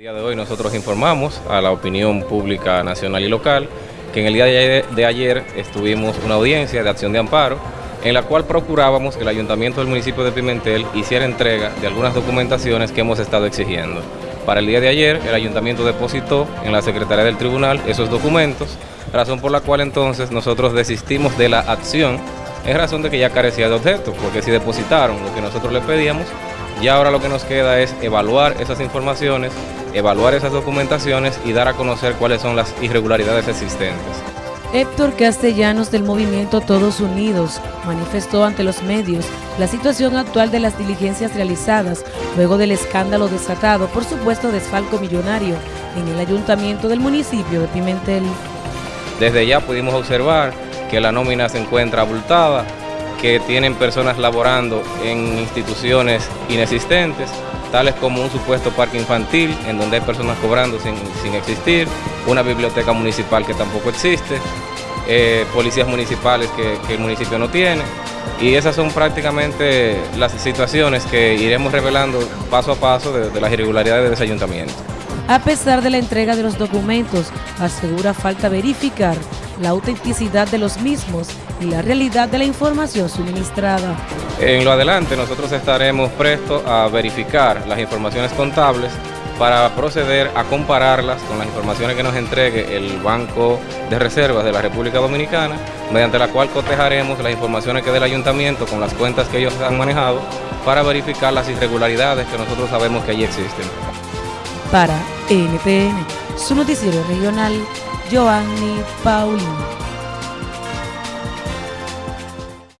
El día de hoy nosotros informamos a la opinión pública nacional y local que en el día de ayer estuvimos una audiencia de acción de amparo en la cual procurábamos que el ayuntamiento del municipio de Pimentel hiciera entrega de algunas documentaciones que hemos estado exigiendo. Para el día de ayer el ayuntamiento depositó en la Secretaría del Tribunal esos documentos, razón por la cual entonces nosotros desistimos de la acción en razón de que ya carecía de objeto, porque si depositaron lo que nosotros le pedíamos, ya ahora lo que nos queda es evaluar esas informaciones, evaluar esas documentaciones y dar a conocer cuáles son las irregularidades existentes. Héctor Castellanos del movimiento Todos Unidos manifestó ante los medios la situación actual de las diligencias realizadas luego del escándalo desatado por supuesto desfalco millonario en el ayuntamiento del municipio de Pimentel. Desde ya pudimos observar que la nómina se encuentra abultada, que tienen personas laborando en instituciones inexistentes, tales como un supuesto parque infantil, en donde hay personas cobrando sin, existir, una biblioteca municipal que tampoco existe, eh, policías municipales que, el municipio no tiene, y esas son prácticamente las situaciones que iremos revelando paso a paso de, de las irregularidades de ese ayuntamiento. A pesar de la entrega de los documentos, asegura falta verificar la autenticidad de los mismos y la realidad de la información suministrada. En lo adelante nosotros estaremos prestos a verificar las informaciones contables para proceder a compararlas con las informaciones que nos entregue el Banco de Reservas de la República Dominicana, mediante la cual cotejaremos las informaciones que del ayuntamiento con las cuentas que ellos han manejado para verificar las irregularidades que nosotros sabemos que allí existen. Para NTN, su noticiero regional, Giovanni Paulino.